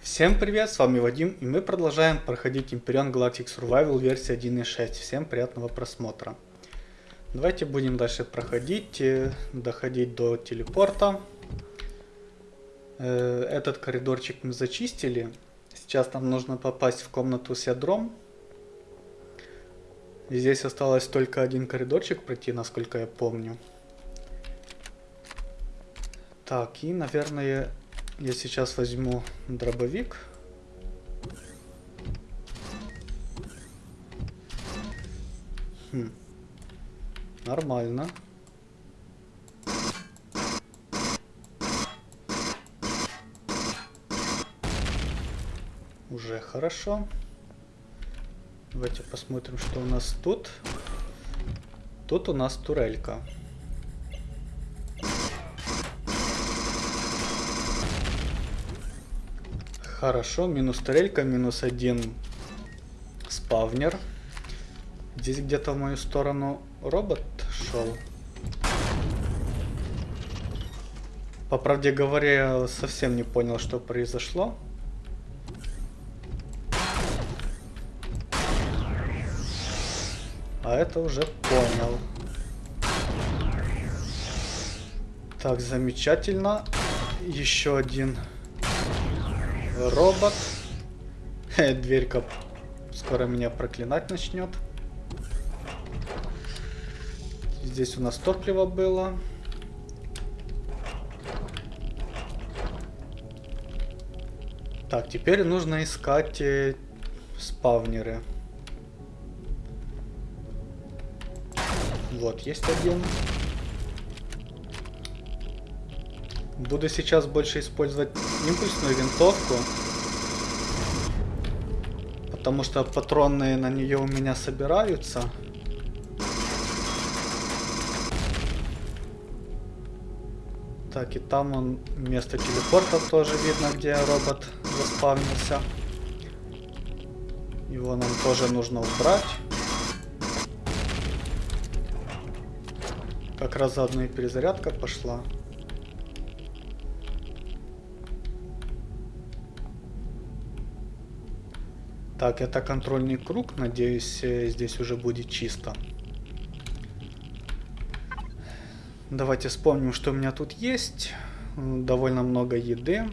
Всем привет, с вами Вадим, и мы продолжаем проходить Imperion Galactic Survival версия 1.6. Всем приятного просмотра. Давайте будем дальше проходить, э, доходить до телепорта. Э, этот коридорчик мы зачистили. Сейчас нам нужно попасть в комнату с ядром. Здесь осталось только один коридорчик пройти, насколько я помню. Так, и, наверное, я сейчас возьму дробовик. Хм. Нормально. Уже хорошо. Давайте посмотрим, что у нас тут. Тут у нас турелька. Хорошо, минус турелька, минус один спавнер. Здесь где-то в мою сторону робот шел. По правде говоря, совсем не понял, что произошло. А это уже понял. Так, замечательно. Еще один робот. Дверька скоро меня проклинать начнет. Здесь у нас топливо было. Так, теперь нужно искать э, спавнеры. Вот, есть один. Буду сейчас больше использовать импульсную винтовку. Потому что патроны на нее у меня собираются. Так, и там он место телепорта тоже видно, где робот заспавнился. Его нам тоже нужно убрать. Как раз заодно и перезарядка пошла. Так, это контрольный круг. Надеюсь, э, здесь уже будет чисто. Давайте вспомним, что у меня тут есть. Довольно много еды.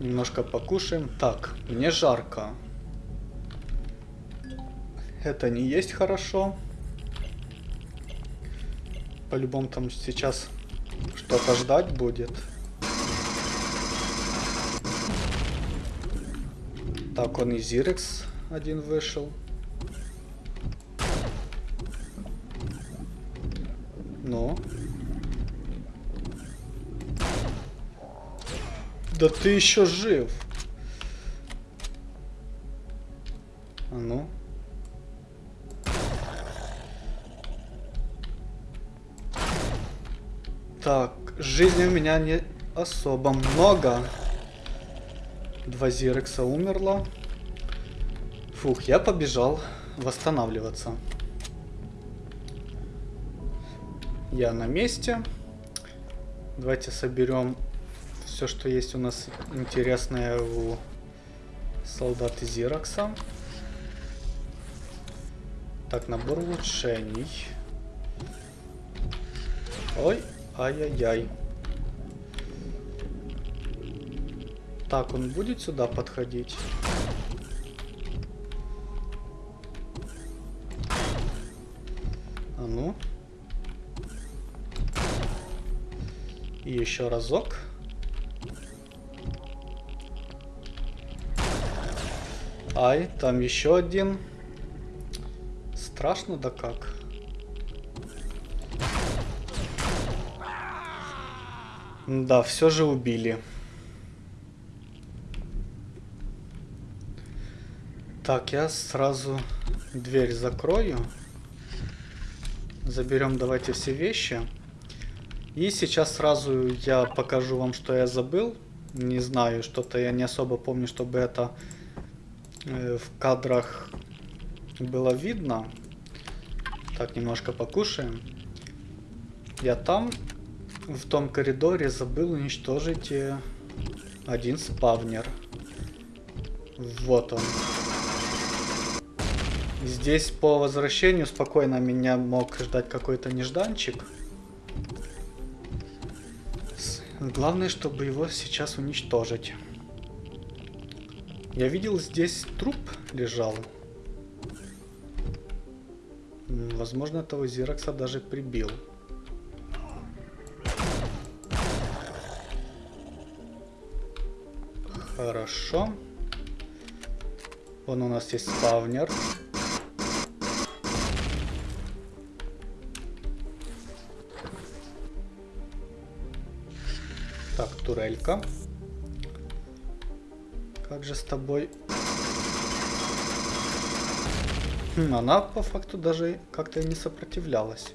Немножко покушаем. Так, мне жарко. Это не есть хорошо. По-любому там сейчас что-то ждать будет. Так, он и Зирекс один вышел. Ну. Да ты еще жив. А ну. Так, жизни у меня не особо много. Два Зирекса умерло. Фух, я побежал восстанавливаться. Я на месте. Давайте соберем все, что есть у нас интересное у солдаты Зирокса. Так, набор улучшений. Ой, ай-яй-яй. Так, он будет сюда подходить? А ну. И еще разок. Ай, там еще один. Страшно да как. Да, все же убили. Так, я сразу дверь закрою. Заберем давайте все вещи. И сейчас сразу я покажу вам, что я забыл. Не знаю, что-то я не особо помню, чтобы это э, в кадрах было видно. Так, немножко покушаем. Я там, в том коридоре, забыл уничтожить э, один спавнер. Вот он. Здесь по возвращению спокойно меня мог ждать какой-то нежданчик. Главное, чтобы его сейчас уничтожить. Я видел, здесь труп лежал. Возможно, этого Зиракса даже прибил. Хорошо. Вон у нас есть спавнер. Так, турелька. Как же с тобой... Хм, она по факту даже как-то не сопротивлялась.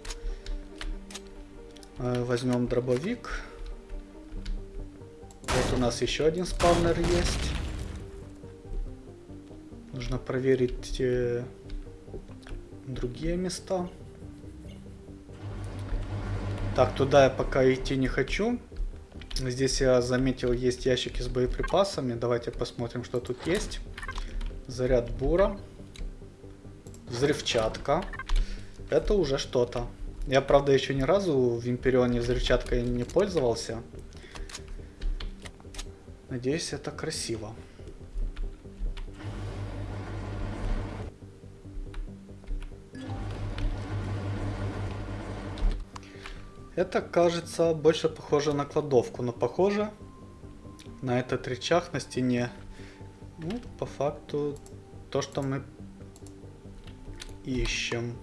Э, возьмем дробовик. Вот у нас еще один спавнер есть. Нужно проверить э, другие места. Так, туда я пока идти не хочу. Здесь я заметил, есть ящики с боеприпасами. Давайте посмотрим, что тут есть. Заряд бура. Взрывчатка. Это уже что-то. Я, правда, еще ни разу в Империоне взрывчаткой не пользовался. Надеюсь, это красиво. Это кажется больше похоже на кладовку, но похоже на этот рычаг на стене. Ну, по факту, то, что мы ищем.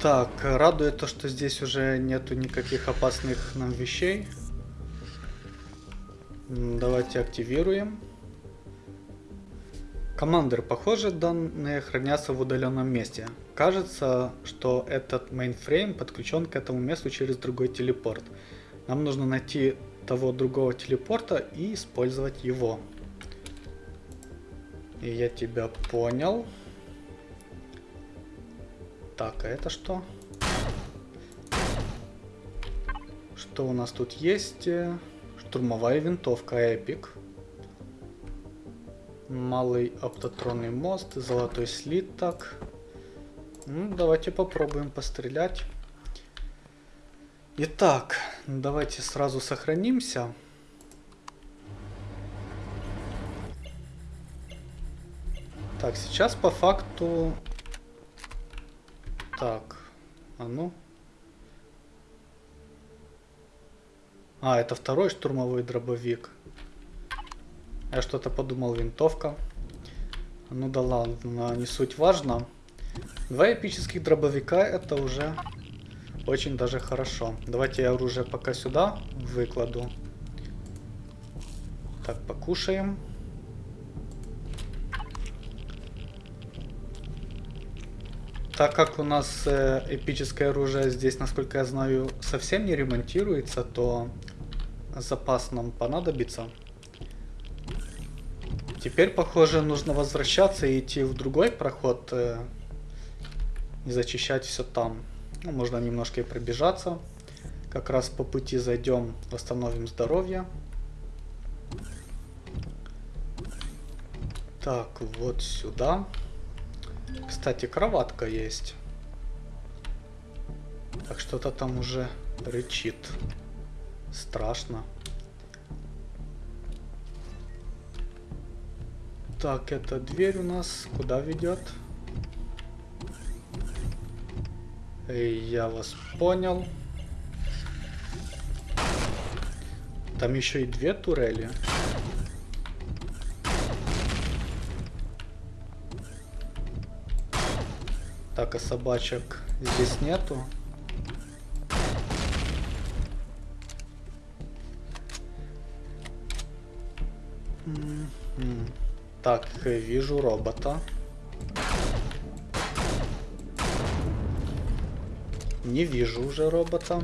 Так, радует то, что здесь уже нету никаких опасных нам вещей. Давайте активируем. Командир, похоже, данные хранятся в удаленном месте. Кажется, что этот мейнфрейм подключен к этому месту через другой телепорт. Нам нужно найти того другого телепорта и использовать его. И я тебя понял. Так, а это что? Что у нас тут есть? Штурмовая винтовка Эпик малый оптотронный мост, золотой слиток. Ну, давайте попробуем пострелять. Итак, давайте сразу сохранимся. Так, сейчас по факту... Так, а ну... А, это второй штурмовой дробовик. Я что-то подумал, винтовка. Ну да ладно, не суть важно. Два эпических дробовика это уже очень даже хорошо. Давайте я оружие пока сюда выкладу. Так, покушаем. Так как у нас э, эпическое оружие здесь, насколько я знаю, совсем не ремонтируется, то запас нам понадобится. Теперь, похоже, нужно возвращаться и идти в другой проход. Э, и зачищать все там. Ну, можно немножко и пробежаться. Как раз по пути зайдем, восстановим здоровье. Так, вот сюда. Кстати, кроватка есть. Так, что-то там уже рычит. Страшно. Так, эта дверь у нас куда ведет? Эй, я вас понял. Там еще и две турели. Так, а собачек здесь нету. Так, вижу робота. Не вижу уже робота.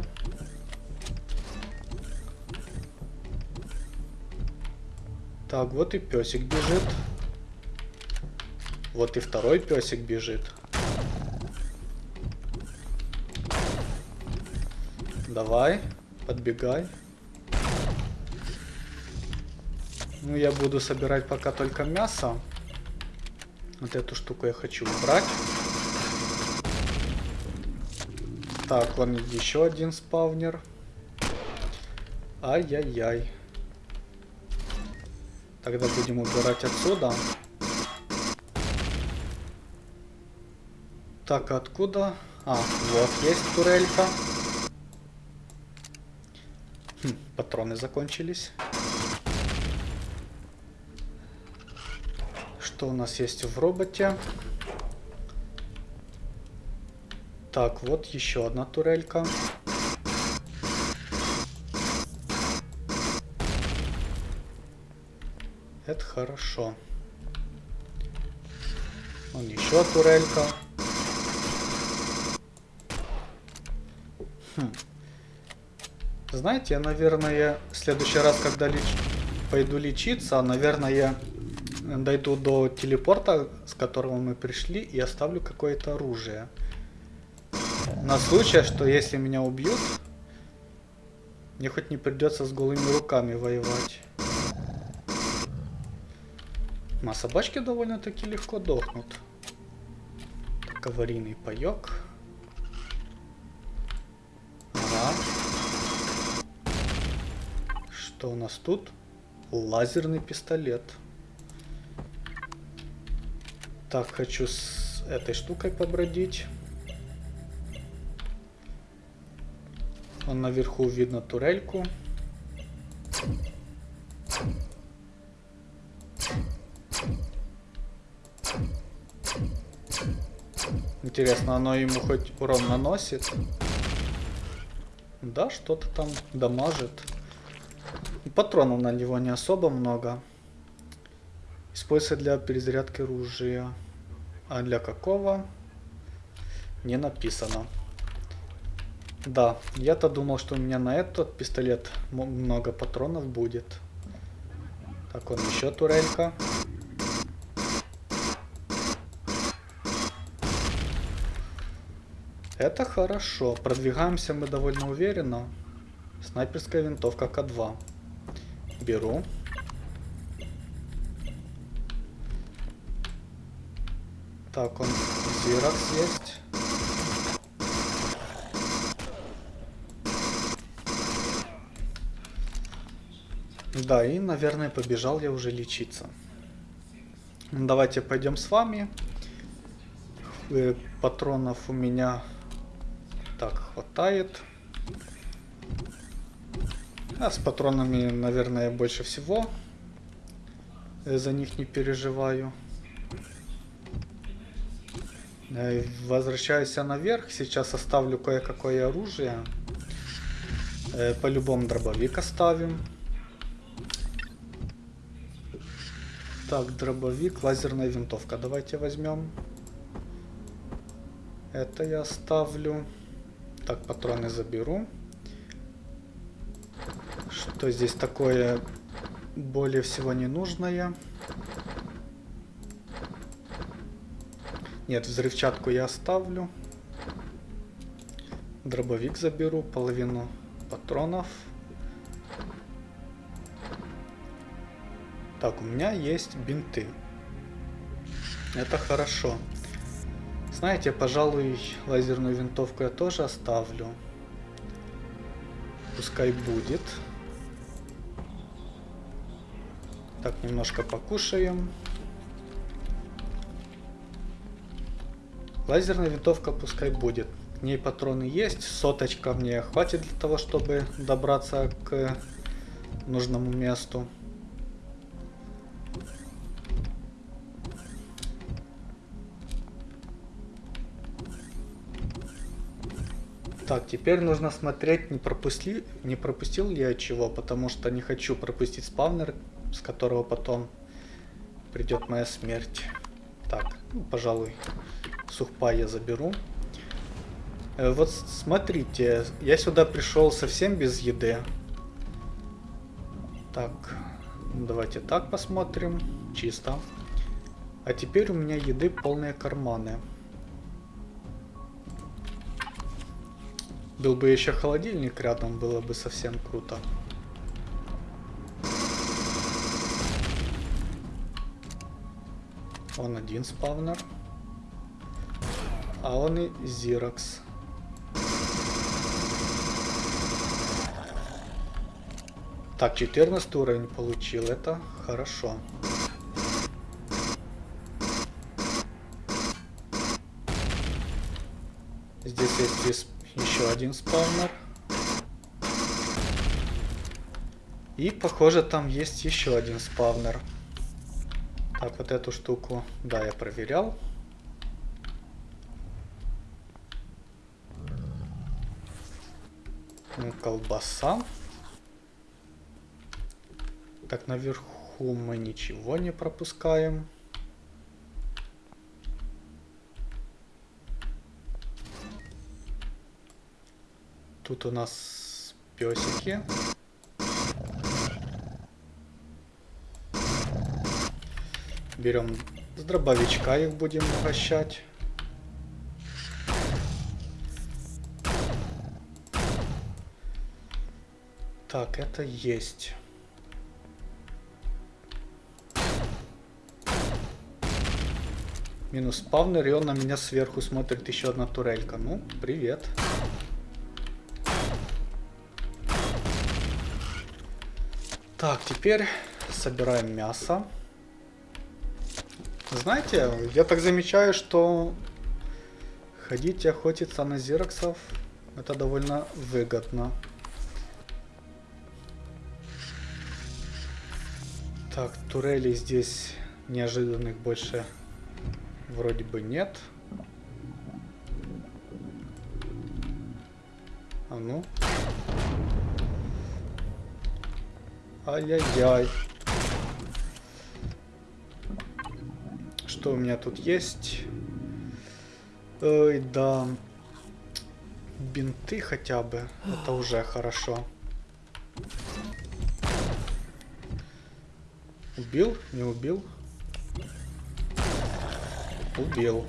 Так, вот и песик бежит. Вот и второй песик бежит. Давай, подбегай. Ну, я буду собирать пока только мясо. Вот эту штуку я хочу убрать. Так, вон еще один спавнер. Ай-яй-яй. Тогда будем убирать отсюда. Так, откуда? А, вот есть турелька. Хм, патроны закончились. Что у нас есть в роботе? Так, вот еще одна турелька. Это хорошо. Вон еще турелька. Хм. Знаете, я, наверное, в следующий раз, когда леч... пойду лечиться, наверное, дойду до телепорта, с которого мы пришли, и оставлю какое-то оружие. На случай, что если меня убьют, мне хоть не придется с голыми руками воевать. А собачки довольно-таки легко дохнут. Так, аварийный паёк. Ага. Что у нас тут? Лазерный пистолет. Так, хочу с этой штукой побродить. Вон наверху видно турельку. Интересно, оно ему хоть урон наносит? Да, что-то там дамажит. Патронов на него не особо много. Используется для перезарядки оружия. А для какого? Не написано. Да, я-то думал, что у меня на этот пистолет много патронов будет. Так, он еще турелька. Это хорошо. Продвигаемся мы довольно уверенно. Снайперская винтовка К2. Беру. Так, он Зиракс есть. Да, и, наверное, побежал я уже лечиться. Давайте пойдем с вами. Э, патронов у меня так хватает. А с патронами, наверное, больше всего. Я за них не переживаю. Э, возвращаюсь я наверх. Сейчас оставлю кое-какое оружие. Э, по-любому дробовик оставим. Так, дробовик, лазерная винтовка. Давайте возьмем. Это я оставлю. Так, патроны заберу. Что здесь такое более всего ненужное? Нет, взрывчатку я оставлю. Дробовик заберу, половину патронов. Так, у меня есть бинты. Это хорошо. Знаете, пожалуй, лазерную винтовку я тоже оставлю. Пускай будет. Так, немножко покушаем. Лазерная винтовка пускай будет. К ней патроны есть. Соточка мне хватит для того, чтобы добраться к нужному месту. Так, теперь нужно смотреть, не, пропусти, не пропустил ли я чего, потому что не хочу пропустить спавнер, с которого потом придет моя смерть. Так, ну, пожалуй, сухпай я заберу. Э, вот смотрите, я сюда пришел совсем без еды. Так, давайте так посмотрим. Чисто. А теперь у меня еды полные карманы. Был бы еще холодильник рядом, было бы совсем круто. Он один спавнер. А он и Зирокс. Так, 14 уровень получил. Это хорошо. Здесь есть еще один спаунер. И похоже там есть еще один спавнер. Так, вот эту штуку, да, я проверял. Ну, колбаса. Так, наверху мы ничего не пропускаем. Тут у нас песики. Берем с дробовичка их будем угощать. Так, это есть. Минус спавнер, и он на меня сверху смотрит еще одна турелька. Ну, привет. Так, теперь собираем мясо. Знаете, я так замечаю, что ходить и охотиться на зироксов это довольно выгодно. Так, турелей здесь неожиданных больше вроде бы нет. А ну. Ай-яй-яй. Что у меня тут есть? Ой, да. Бинты хотя бы. Это уже хорошо. Убил? Не убил? Убил.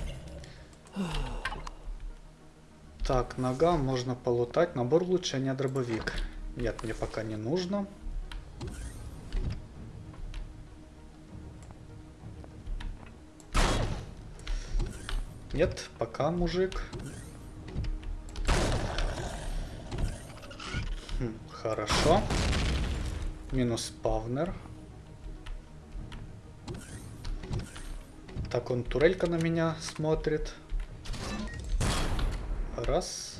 Так, нога можно полутать. Набор улучшения дробовик. Нет, мне пока не нужно. Нет, пока, мужик. Хм, хорошо. Минус спавнер. Так, он турелька на меня смотрит. Раз,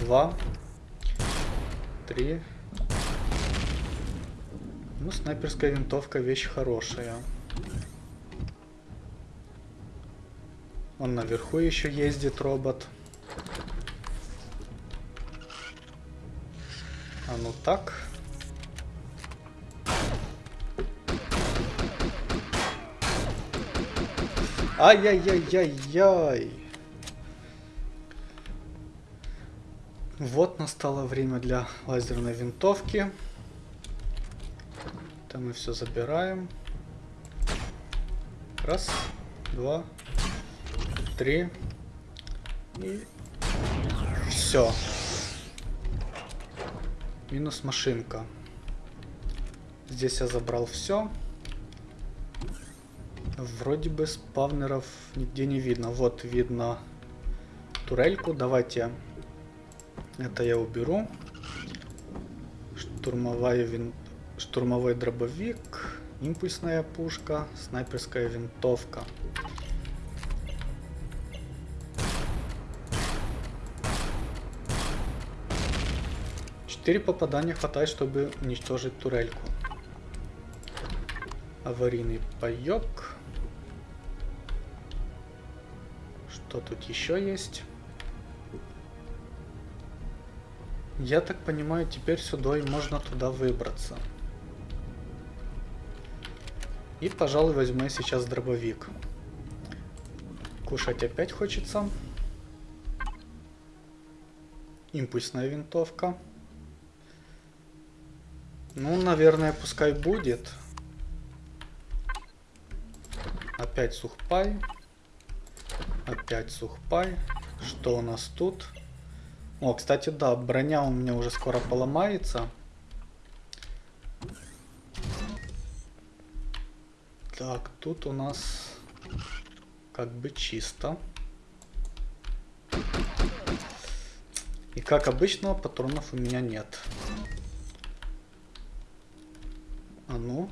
два, три. Ну, снайперская винтовка вещь хорошая. Он наверху еще ездит, робот. А ну так. Ай-яй-яй-яй-яй. Вот настало время для лазерной винтовки. Там мы все забираем. Раз, два, три. И все. Минус машинка. Здесь я забрал все. Вроде бы спавнеров нигде не видно. Вот видно турельку. Давайте это я уберу. Штурмовая вин... Штурмовой дробовик. Импульсная пушка. Снайперская винтовка. Четыре попадания хватает, чтобы уничтожить турельку. Аварийный паёк. Что тут еще есть? Я так понимаю, теперь сюда и можно туда выбраться. И, пожалуй, возьму сейчас дробовик. Кушать опять хочется. Импульсная винтовка. Ну, наверное, пускай будет. Опять сухпай. Опять сухпай. Что у нас тут? О, кстати, да, броня у меня уже скоро поломается. Так, тут у нас как бы чисто. И как обычно, патронов у меня нет. А ну.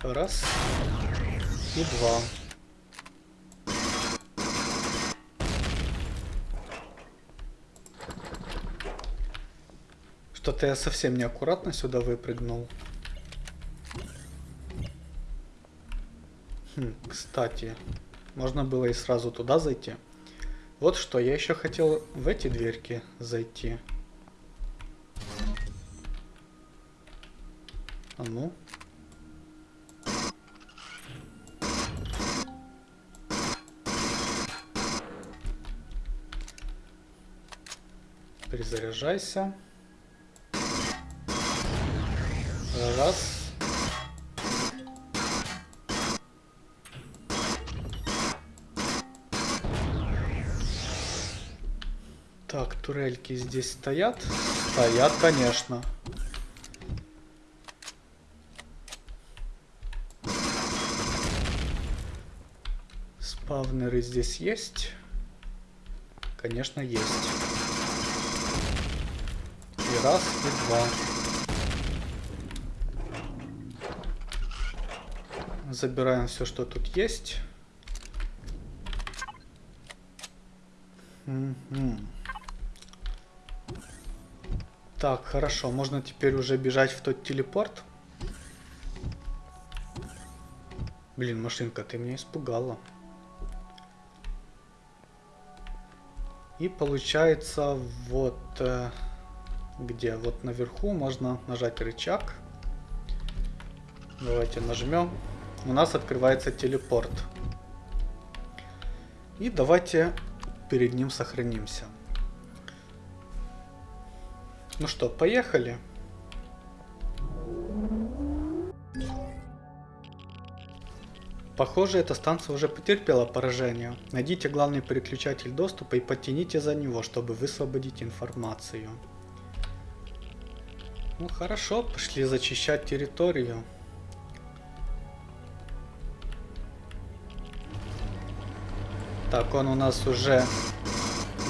Раз. И два. Что-то я совсем неаккуратно сюда выпрыгнул. Хм, кстати, можно было и сразу туда зайти. Вот что, я еще хотел в эти дверки зайти. А ну. Перезаряжайся. Раз. Так, турельки здесь стоят? Стоят, конечно. Спавнеры здесь есть? Конечно, есть. И раз, и два. Забираем все, что тут есть. Угу. Так, хорошо. Можно теперь уже бежать в тот телепорт. Блин, машинка, ты меня испугала. И получается вот э, где? Вот наверху можно нажать рычаг. Давайте нажмем у нас открывается телепорт. И давайте перед ним сохранимся. Ну что, поехали. Похоже, эта станция уже потерпела поражение. Найдите главный переключатель доступа и подтяните за него, чтобы высвободить информацию. Ну хорошо, пошли зачищать территорию. Так, он у нас уже...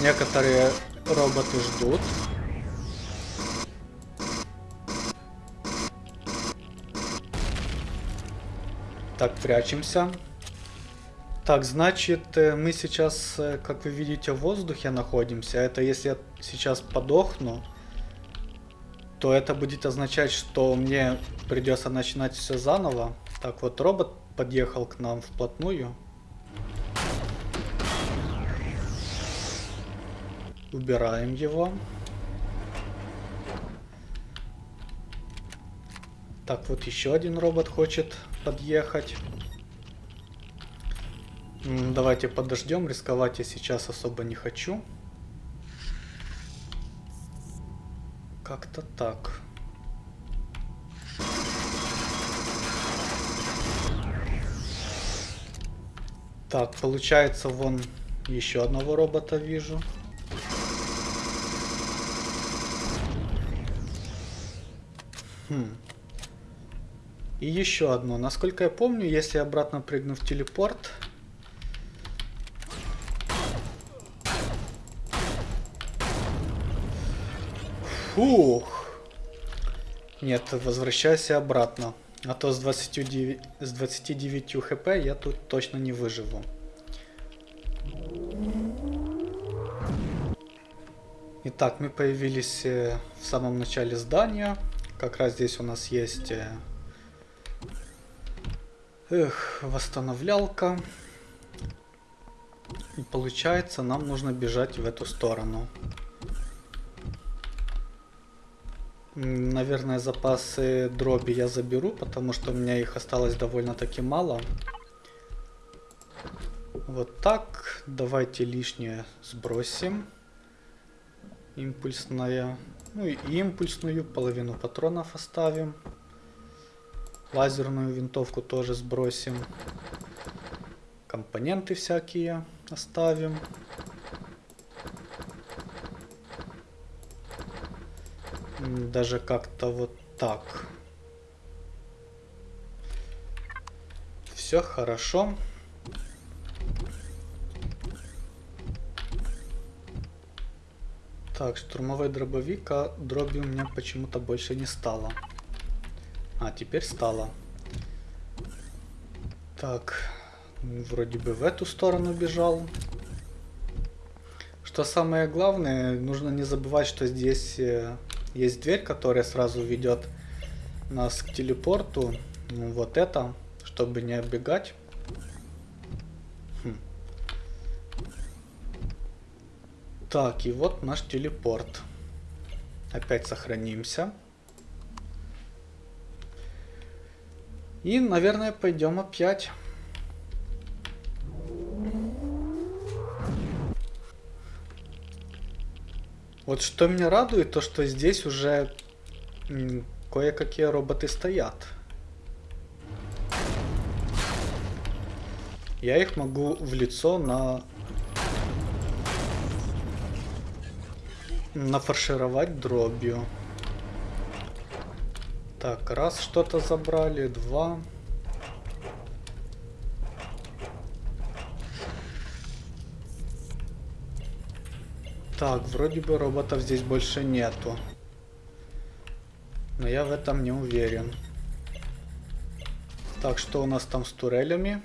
Некоторые роботы ждут. Так, прячемся. Так, значит, э, мы сейчас, э, как вы видите, в воздухе находимся. Это если я сейчас подохну, то это будет означать, что мне придется начинать все заново. Так, вот робот подъехал к нам вплотную. Убираем его. Так, вот еще один робот хочет подъехать. Давайте подождем, рисковать я сейчас особо не хочу. Как-то так. Так, получается, вон еще одного робота вижу. Хм. И еще одно. Насколько я помню, если обратно прыгну в телепорт... Фух. Нет, возвращайся обратно. А то с 29, с 29 хп я тут точно не выживу. Итак, мы появились э, в самом начале здания. Как раз здесь у нас есть э, эх, восстановлялка. И получается, нам нужно бежать в эту сторону. Наверное, запасы дроби я заберу, потому что у меня их осталось довольно-таки мало. Вот так. Давайте лишнее сбросим импульсная. Ну и импульсную, половину патронов оставим. Лазерную винтовку тоже сбросим. Компоненты всякие оставим. Даже как-то вот так. Все хорошо. Хорошо. Так, штурмовой дробовик, а дроби у меня почему-то больше не стало. А, теперь стало. Так, вроде бы в эту сторону бежал. Что самое главное, нужно не забывать, что здесь э, есть дверь, которая сразу ведет нас к телепорту. Ну, вот это, чтобы не оббегать. Так, и вот наш телепорт. Опять сохранимся. И, наверное, пойдем опять. Вот что меня радует, то что здесь уже кое-какие роботы стоят. Я их могу в лицо на... нафаршировать дробью. Так, раз что-то забрали, два. Так, вроде бы роботов здесь больше нету. Но я в этом не уверен. Так, что у нас там с турелями?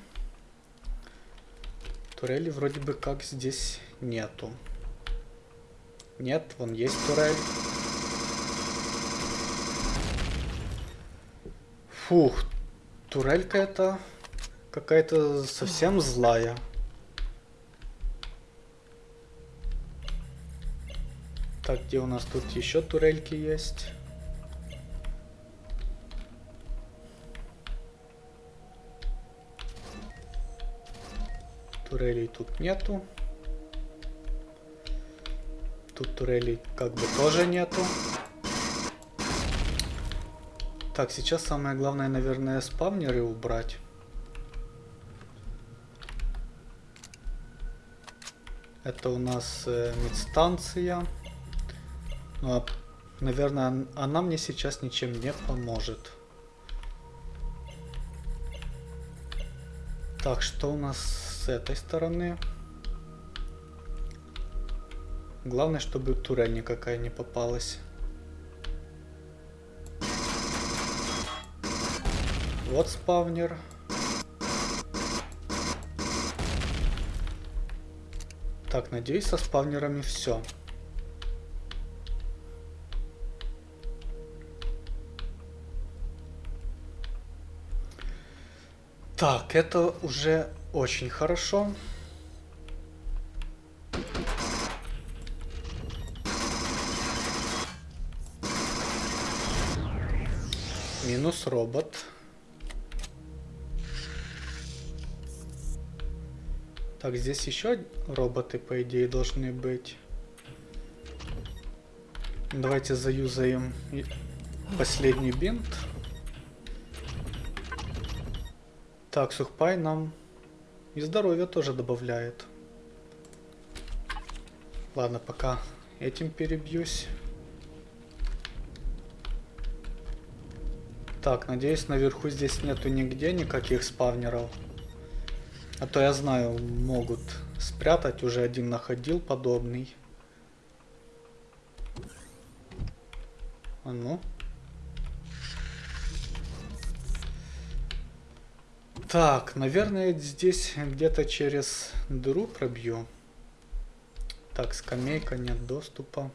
Турели вроде бы как здесь нету. Нет, вон есть турель. Фух, турелька это какая-то совсем злая. Так, где у нас тут еще турельки есть? Турелей тут нету. Тут турелей как бы тоже нету. Так, сейчас самое главное, наверное, спавнеры убрать. Это у нас э, медстанция. Ну, а, наверное, она мне сейчас ничем не поможет. Так, что у нас с этой стороны? Главное, чтобы турель никакая не попалась. Вот спавнер. Так, надеюсь, со спавнерами все. Так, это уже очень хорошо. Минус робот. Так, здесь еще роботы, по идее, должны быть. Давайте заюзаем последний бинт. Так, сухпай нам и здоровье тоже добавляет. Ладно, пока этим перебьюсь. Так, надеюсь, наверху здесь нету нигде никаких спавнеров. А то я знаю, могут спрятать. Уже один находил подобный. А ну. Так, наверное, здесь где-то через дыру пробью. Так, скамейка, нет доступа.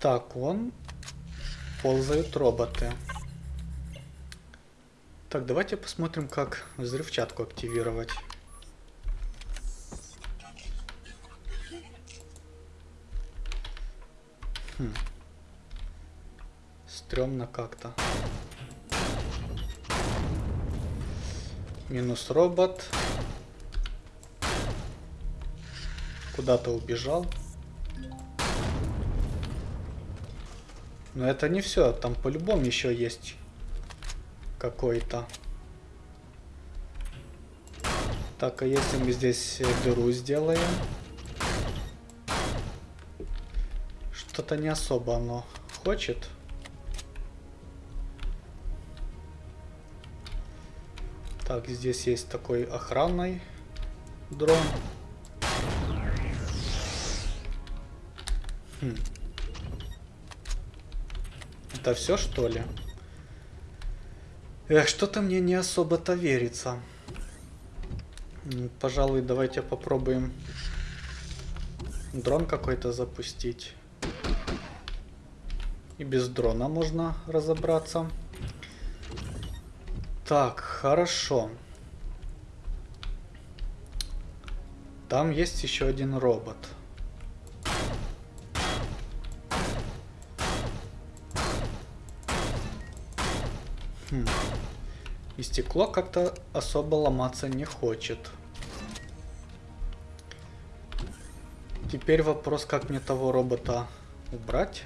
Так, вон ползают роботы. Так, давайте посмотрим, как взрывчатку активировать. Хм. Стремно как-то. Минус робот. Куда-то убежал. Но это не все, там по-любому еще есть какой-то. Так, а если мы здесь дыру сделаем? Что-то не особо оно хочет. Так, здесь есть такой охранный дрон. Хм. Это все что ли? Эх, что-то мне не особо-то верится. Пожалуй, давайте попробуем дрон какой-то запустить. И без дрона можно разобраться. Так, хорошо. Там есть еще один робот. И стекло как-то особо ломаться не хочет. Теперь вопрос, как мне того робота убрать.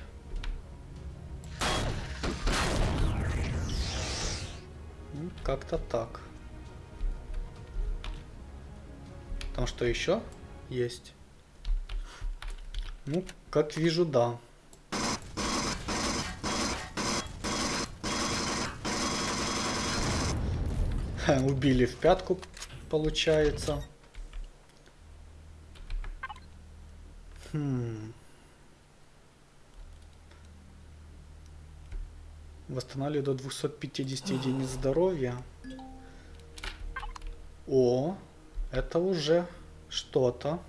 Как-то так. Там что еще есть? Ну, как вижу, да. Убили в пятку, получается. Хм. Восстанавливаю до 250 единиц здоровья. О, это уже что-то.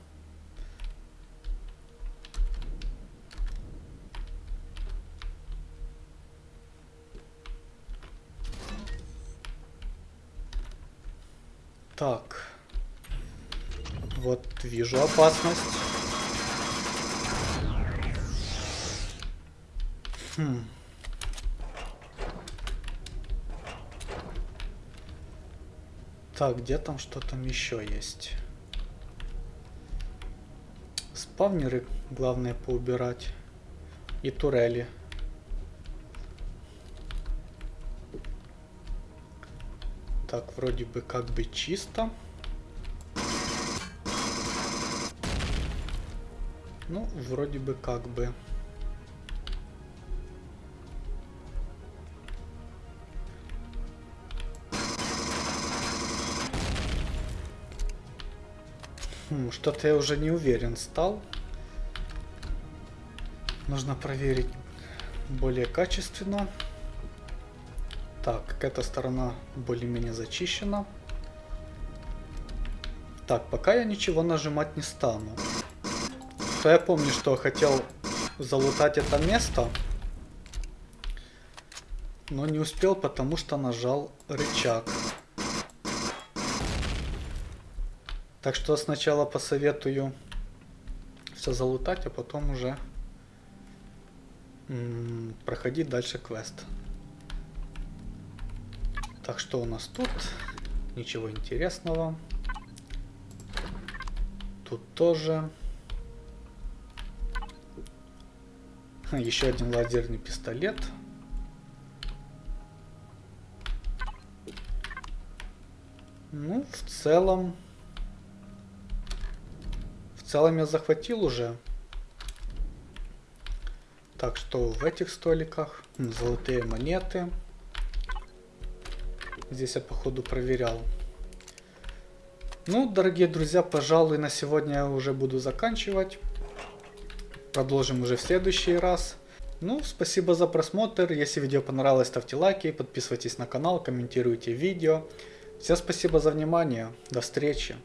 Так. Вот вижу опасность. Хм. Так, где там что там еще есть? Спавнеры, главное, поубирать. И турели. Так, вроде бы как бы чисто. Ну, вроде бы как бы. Хм, Что-то я уже не уверен стал. Нужно проверить более качественно. Так, эта сторона более-менее зачищена. Так, пока я ничего нажимать не стану. То я помню, что хотел залутать это место. Но не успел, потому что нажал рычаг. Так что сначала посоветую все залутать, а потом уже проходить дальше квест. Так что у нас тут? Ничего интересного. Тут тоже. Еще один лазерный пистолет. Ну, в целом целом я захватил уже. Так что в этих столиках золотые монеты. Здесь я походу проверял. Ну, дорогие друзья, пожалуй, на сегодня я уже буду заканчивать. Продолжим уже в следующий раз. Ну, спасибо за просмотр. Если видео понравилось, ставьте лайки, подписывайтесь на канал, комментируйте видео. Всем спасибо за внимание. До встречи.